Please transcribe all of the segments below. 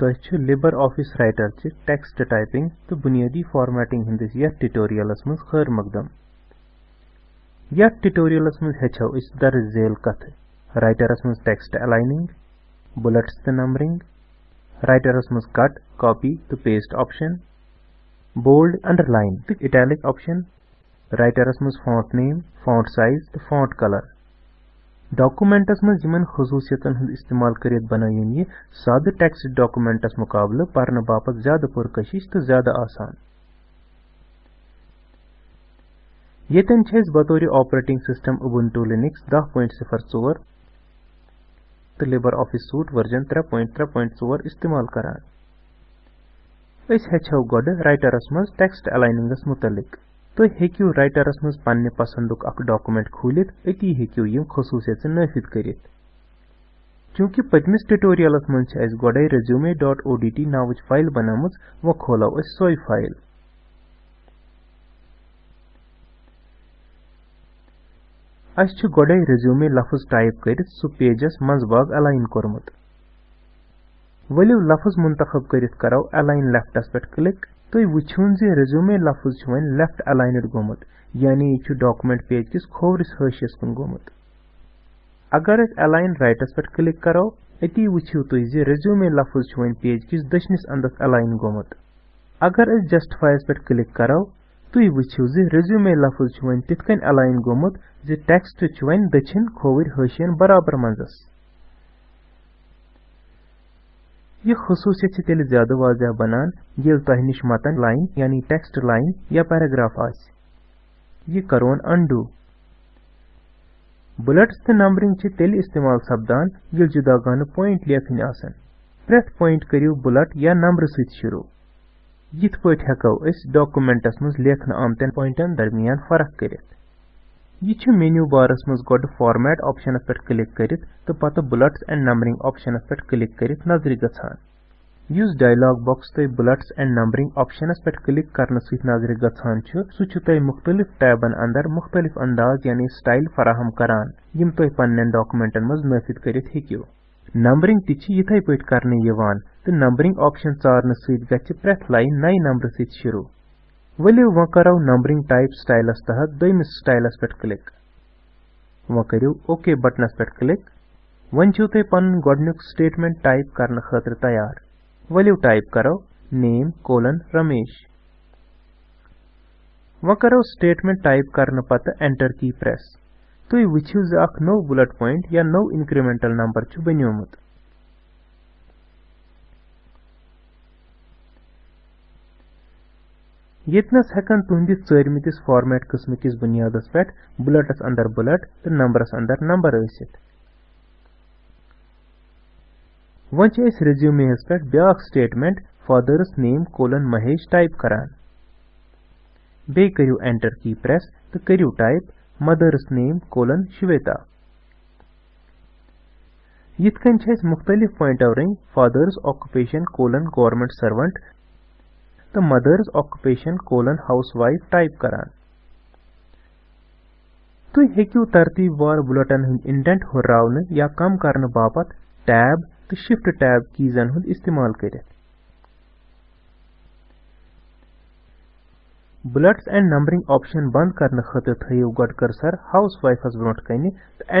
तो LibreOffice writer च text typing तो बुनियादी फॉर्मेटिंग हंदिस यथ ट्यूटोरियलस खैर मकदम। यथ ट्यूटोरियलस इस दर्ज झेल कथ। राइटरस मज टेक्स्ट अलाइनिंग बुलेट्स तो नंबरिंग राइटरस मज कट कॉपी तो पेस्ट ऑप्शन बोल्ड अंडरलाइन तो इटैलिक ऑप्शन राइटरस मज फॉन्ट नेम फॉन्ट साइज़ तो फॉन्ट डॉक्यूमेंटस मज यमन खसूसियतन हंद इस्तेमाल ये साद टेक्स्ट डॉक्यूमेंटस मुकाबले पढ़ने बापत ज़्यादा पुरकशिश तो ज़्यादा आसान। येतन बतौर ऑपरेटिंग सिस्टम उबुंटू लिनक्स 10.04 तो लिबर ऑफ़िस सूट वर्जन 3.3.4 इस्तेमाल करान। अस हेचो गोड राइटरस मज टेक्स्ट अलाइनिंगस मुतलिक। तो हेक्यू राइटरस मज पन्ने पसंदुक अक डॉक्यूमेंट खोलित अती हेक्यू यम खसूसियत नाफिद करित चूँकि पतमिस ट्यूटोरियलस मज गोडे रेज्यूमे डॉट ओडीटी नावच फ़ाइल बनामुज वो खोलो अस फ़ाइल अस गोडे रेज्यूमे लफ्ज टाइप कर सु पेजस मजबाग अलाइन कोरमुत वलियो लफ्ज करित करो अलाइन लेफ्टस पे क्लिक तो वुन जे लफ्ज वन लेफ़्ट अलाइनड गोमुत यानी यह डॉक्यूमेंट पेज किस खोवरिस हाशियस कुन गोमुत अगर अलाइन राइटस पे क्लिक करो अती वो तुम जे रेज्यूमे लफ्ज पेज किस दशनिस अंदस अलाइन गोमुत अगर अस जस्टिफाइस पे क्लिक करो तुम वो जे रेज्यूमे लफ्ज तिथ अलाइन गोमुत जे टेक्स्ट वन दछिन खोवर हाशियन बराबर मंजस। यह खसूसियत तेल ज़्यादा वाजह बनान, ये तह निश मतन लाइन, यानी टेक्स्ट लाइन, या पैराग्राफ आस यह करोन अंडू। बुलेट्स तो नंबरिंग तेल इस्तेमाल सपदान ये जुदा गान पॉइंट लेखन आसन। प्रेथ पॉइंट करियो बुलेट या नंबर सत शुरू। यिथ पट हेको डॉक्यूमेंटस मज लेखन आमतन पॉइंटन दरमियान फ़र्क करित। यह मेन्यू बारस मज गोड फॉर्मेट ऑप्शन पे क्लिक करित तो पत बुलेट्स एंड नंबरिंग ऑप्शन पे क्लिक करित नज़र गसान युस डायलॉग बॉक्स तुम बुलेट्स एंड नंबरिंग ऑप्शन पे क्लिक करने सत नज़र गसान मुख्तलिफ़ टैबन अंदर मुख्तलिफ़ अंदाज यानी स्टाइल फराहम करान यम तुम पन्न डॉक्यूमेंटन मज नफिद करित नंबरिंग ति पे करने तो नंबरिंग ऑप्शन चारन सत गि प्रेथ लाइन नए नंबर सत शुरू वलियो वो करो नंबरिंग टाइप स्टाइलस तहत दोमिस स्टाइलस पे क्लिक वो करो ओके बटनस पे क्लिक छो तुम पन गोडनुक स्टेटमेंट टाइप करने खतर तैयार वलियो टाइप करो नेम कोलन रमेश वो करो स्टेटमेंट टाइप करने पत एंटर की प्रेस तुम वो अख नो बुलेट पॉइंट या नो इंक्रीमेंटल नंबर बनोमुत येतनस हेकन तुहंदिस चरमितिस फॉर्मेट किस्म किस बुनियादस पे बुलेटस अंदर बुलेट तो नंबरस अंदर नंबर ईसित वन रेज्यूमेस पे ब्या statement father's name colon Mahesh type करान बे करू एंटर की प्रेस तो करू type mother's name colon Shweta यिथ मुख्तलिफ़ point आवरिंग father's occupation colon government servant the mother's occupation, colon, housewife type करान तुम हेक्यू तरतीबवार बुलेटिन हंद इंडेंट हुर्रावन या कम करने बापत टैब तो शिफ्ट टैब कीजन हंद इस्तेमाल करित बुलेट्स एंड नंबरिंग ऑप्शन बंद करने खतर थयो गड कर्सर हाउसवाइफस ब्रोट कन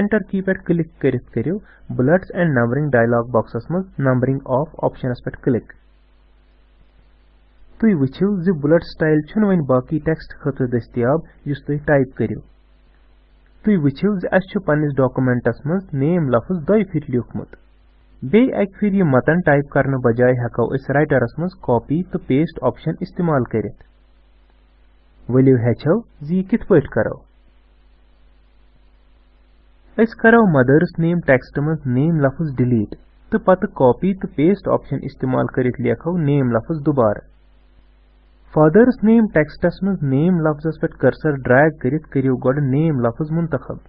तो की पे क्लिक करित करियो बुलेट्स एंड नंबरिंग डायलॉग बॉक्सस मज नंबरिंग ऑफ़ ऑप्शनस पे क्लिक तुम वो बुलेट स्टाइल वन बाकी टेक्स्ट खतर दस्तियाब तुम टाइप करो तुम वो अस पन्निस डॉक्यूमेंटस मज नेम लफ्ज दो फिर लिखमुत बे अक फिर यह मतन टाइप करने बजाय हेको अस राइटरस मज कॉपी तो पेस्ट ऑप्शन इस्तेमाल करित वलियो हेचो जि कित पट करो करो मदर्स नेम टेक्स्ट मज नेम लफ्ज डिलीट तो पत कॉपी तो पेस्ट ऑप्शन इस्तेमाल फादर्स नेम टेक्स्टस मज नेम लफ्जस पे कर्सर ड्रैग करित करियो गोड नेम लफ्ज मुंतखब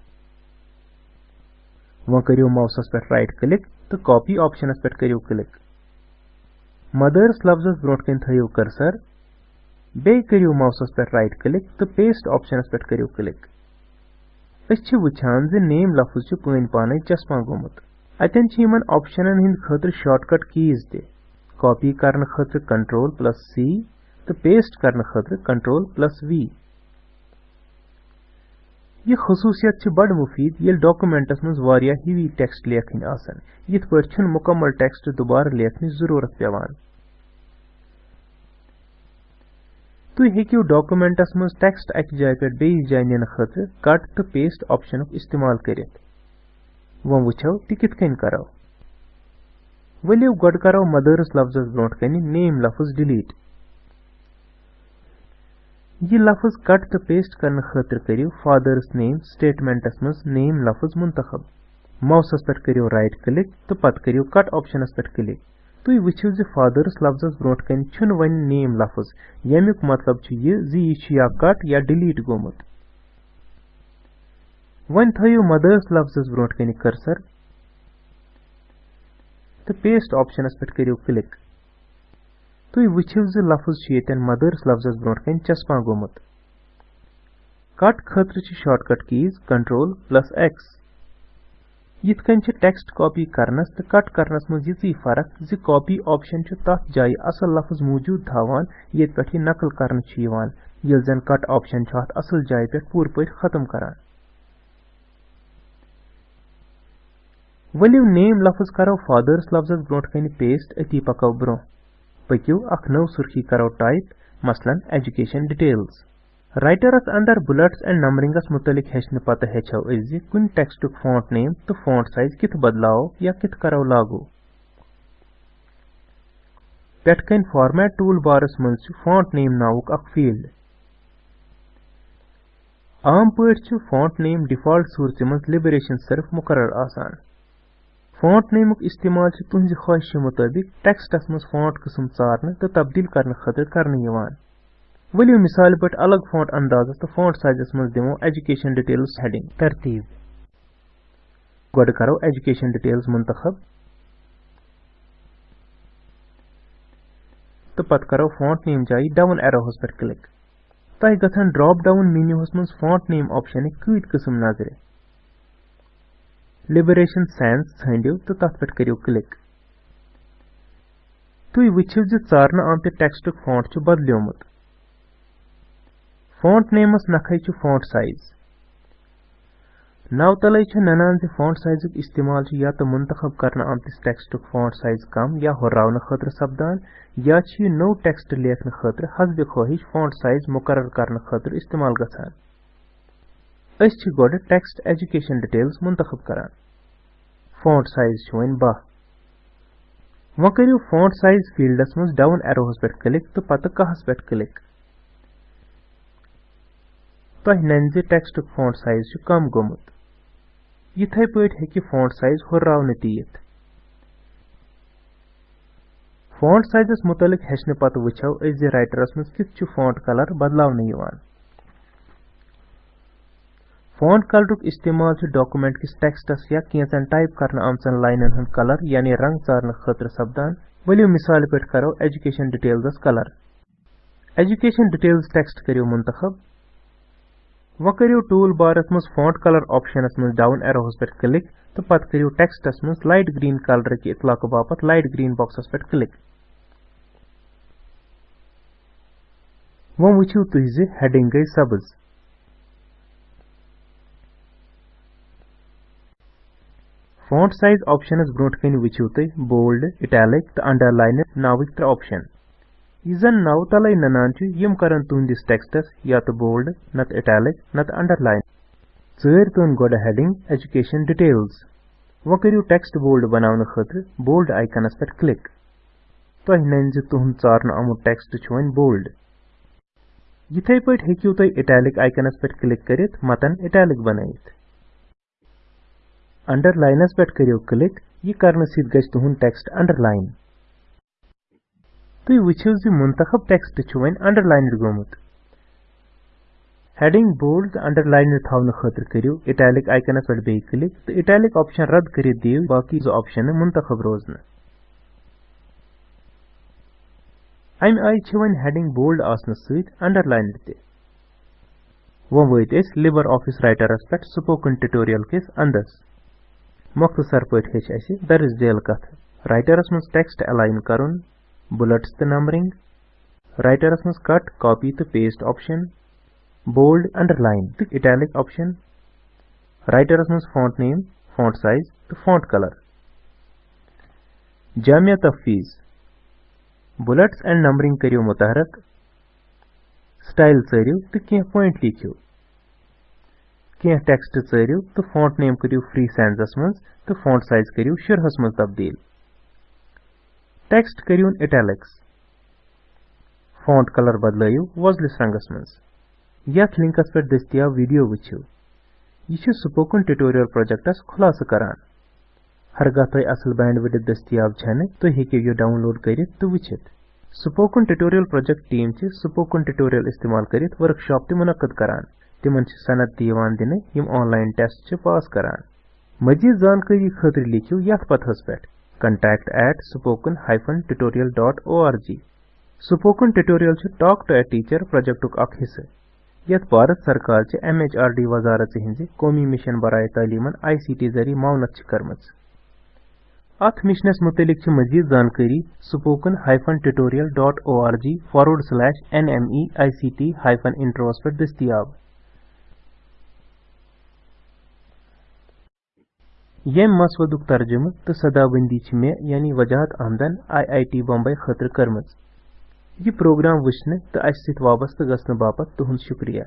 वो करियो माउसस पे राइट क्लिक तो कॉपी ऑप्शनस पे करियो क्लिक मदर्स लफ्जस ब्रोट थयो कर्सर बे करियो माउसस पे राइट क्लिक तो पेस्ट ऑप्शनस पे करियो क्लिक अस वुछान जे नेम लफ्ज पन पाने चस्पा गोमुत अतन ऑप्शनन हिंद खतर कीज ते कॉपी करने प्लस सी तो पेस्ट करने खतर कंट्रोल प्लस वी यह खसूसियत बड़ मुफीद, ये डॉक्यूमेंटस मज हिवी टेक्स्ट लेखन आसान। यथ पे मुकम्मल टेक्स्ट दोबारा लेखन ज़रूरत पेवान तुम हेकू डॉक्यूमेंटस मज टेक्स्ट अक जाय पे बेस जाय निन खतर कट तो पेस्ट ऑप्शन इस्तेमाल कर। वो वो ति कित करो गड करो मदर्स लफ्जस ब्रोट कन नेम लफ्ज डिलीट यह लफ्ज कट तो पेस्ट करने खतर करो फादर्स नेम स्टेटमेंटस मज नेम लफ्ज मुंतखब माउसस पे करो राइट क्लिक तो पत करो कट ऑप्शनस पे क्लिक तुम वो फादर्स लफ्जस ब्रोट कन वन नेम लफ्ज यमुक मतलब यह यह कट या डिलीट गोमुत वन थो मदर्स लफ्जस ब्रोट कर्सर तो पेस्ट ऑप्शनस पे करो क्लिक तुम वो लफ्ज मदर्स लफ्जस ब्रो कन चस्पा गोमुत कट खतर shortcut keys control plus X कन टेक्स्ट कॉपी करनस तो कट करनस मज फ़र्क कॉपी ऑप्शन तथ जाय असल लफ्ज मौजूद थावान ये पे नकल कर कट ऑप्शन अत असल जाय पे पूर पे खत्म करान वलियो नेम लफ्ज करो फादर्स लफ्जस ब्रो कन पेस्ट अती पको ब्रो पकू अख नव सुर्खी करो टाइप मसलन एजुकेशन डिटेल्स राइटरस अंदर बुलेट्स एंड नंबरिंगस मुतलिक हेचन पत हेचो जी कुन टेक्स्टुक फॉन्ट नेम तो फॉन्ट साइज़ कित बदलाओ या कित करो लागू पेटकन फॉर्मेट टूल बारस मज फॉन्ट नेम नावुक अख फ़ील्ड आम पे फॉन्ट नेम डिफ़ॉल्ट सूरत मज लिबरेशन सिर्फ़ मुकर आसान फॉन्ट नेमुक इस्तेमाल तुहज ख्वाहिश मुताबिक टेक्स्टस मज फॉन्ट किस्म चारने तो तब्दील करने खतर करने वलियो मिसाल पे अलग फॉन्ट अंदाज तो फॉन्ट साइजस मज दिमो एजुकेशन डिटेल्स हेडिंग तरतीब गोड करो एजुकेशन डिटेल्स मुंतखब तो पत करो फॉन्ट नेम जाई डाउन एरोहस पर क्लिक तह गथन ड्रॉप डाउन मेन्यूहस मज फॉन्ट नेम ऑप्शन कत किस्म नज़र लिबरेशन सैंस षो तो तथ पे करो क्लिक तुम वो ारन आमत टेक्स्टुक फॉन्ट बदलोमुत फॉन्ट नेमस नखे फॉन्ट साइज़ नव तले ननान फॉन्ट साइजुक इस्तेमाल या तो मुंतखब कर आमतिस टेक्स्टुक फॉन्ट साइज़ कम या हुर्रावन खतर सपदान या टेक्स्ट लेखन खतर, हसब ख्वाहिश फॉन्ट साइज़ मुकर कर इस्तेमाल गसान। गोड टेक्स्ट एजुकेशन डिटेल्स मुंतखब करान फॉन्ट साइज़ बह वो करो फॉन्ट साइज़ फील्डस मज डाउन एरोहस पे क्लिक तो पत कहस पे क्लिक तह टेक्स्ट फॉन्ट साइज़ कम गोमुत इथे पे हेकि फॉन्ट साइज़ हुर्रावन तीत फॉन्ट साइजस मुतलिक हेचने पत वुचो राइटरस मज कित फॉन्ट कलर बदलावन फॉन्ट कलरुक इस्तेमाल डॉक्यूमेंट किस टेक्स्टस या कैचन टाइप करना आमचन लाइनन हंद कलर यानी रंग चारन खतर सपदान वलियो मिसाल पे करो education details colour education details text करो मुंतखब। वो करो टूल बारस मज फॉन्ट कलर ऑप्शनस मज डाउन एरोस पे क्लिक। तो पत करो टेक्स्टस मज लाइट ग्रीन कलर कि इतलाक बापत लाइट ग्रीन बॉक्सस पे क्लिक। वो वो तुह हेडिंग गई सब्ज। फॉन्ट साइज़ ऑप्शनस ब्रोट कन वो तुम बोल्ड इटैलिक तो अंडरलाइन नाविक त्रे ऑप्शन यह नव तले ननान यम कर तुंदिस टेक्स्टस या तो बोल्ड नत इटैलिक नत अंडरलाइन चर तुन गोड हेडिंग एजुकेशन डिटेल्स वो करू टेक्स्ट बोल्ड बनाने खतर बोल्ड आइकनस पे क्लिक तुह नन तुहद चारन आमुत टेक्स्ट वन बोल्ड यिथे पे हेकू तुम इटैलिक आइकनस पे क्लिक कर मतन इटैलिक बनाइत अंडरलाइनस पे करो क्लिक यह कर तुहद टेक्स्ट अंडरलाइन तुम वो मुंतखब टेक्स्ट वन अंडरलाइन गोमुत. हेडिंग बोल्ड अंडरलाइन थवन खतर करो इटैलिक आइकनस पे क्लिक तो इटैलिक ऑप्शन रद्द कर दिव बाकी ऑप्शन मुंतखब रोजन अमि आय वन हेडिंग बोल्ड आसन अंडरलाइन ते. वो वत लिबर ऑफ़िस राइटरस पे स्पोकन ट्यूटोरियल किस मोखसर पे दर्ज झेल कथ रस मज टेक्स्ट अलाइन कर बुलेट्स तो नंबरिंग रस मज कट कॉपी तो पेस्ट ऑप्शन बोल्ड अंडरलाइन तो इटैलिक ऑप्शन रस मज फॉन्ट नेम फॉन्ट साइज़ तो फॉन्ट कलर जामिया तफवीज बुलेट्स एंड नंबरिंग करो मुतहरक स्टाइल चरू तो कह पॉइंट लिखो कह point लिखियो कह text चरियो तो font name करियो free sans मज तो font size करियो शुरहस मज तब्दील Text करियो italics font color बदलायो वजलिस रंगस मज यथ लिंकस पर दस्तियाब वीडियो वुछियो यह स्पोकन ट्यूटोरियल प्रोजेक्टस खुलासा करान हरगह तुम असल बैंड विड दस्तियाब छन तुम हेकि यह डाउनलोड कर तो वुचित spoken tutorial project team spoken tutorial इस्तेमाल कर वर्कशॉप त मुनद करान तिमन सनद दिन यम ऑनलाइन टेस्ट पास करान मजीद जानकारी खतर लिखियो यथ पे contact at spoken tutorial.org spoken tutorial talk to a teacher project हिस्से यथ भारत सरकार एम एच आर डी वजारत हिंज कौमी मिशन बरए तालीमन आई सी टी ज़रिए मावनत कर्मच अथ मिशनस मुतलिक मजीद जानकारी spoken tutorial.org forward slash nmeict intros पे दस्तियाब यम मसवदुक तर्जुम तो सदाबंदी मे यानी वजाहत आमदन आई आई टी बम्बई खतर कर्म यह प्रोग्राम वुचन तो अस वाबस्त बापत तुहद शुक्रिया।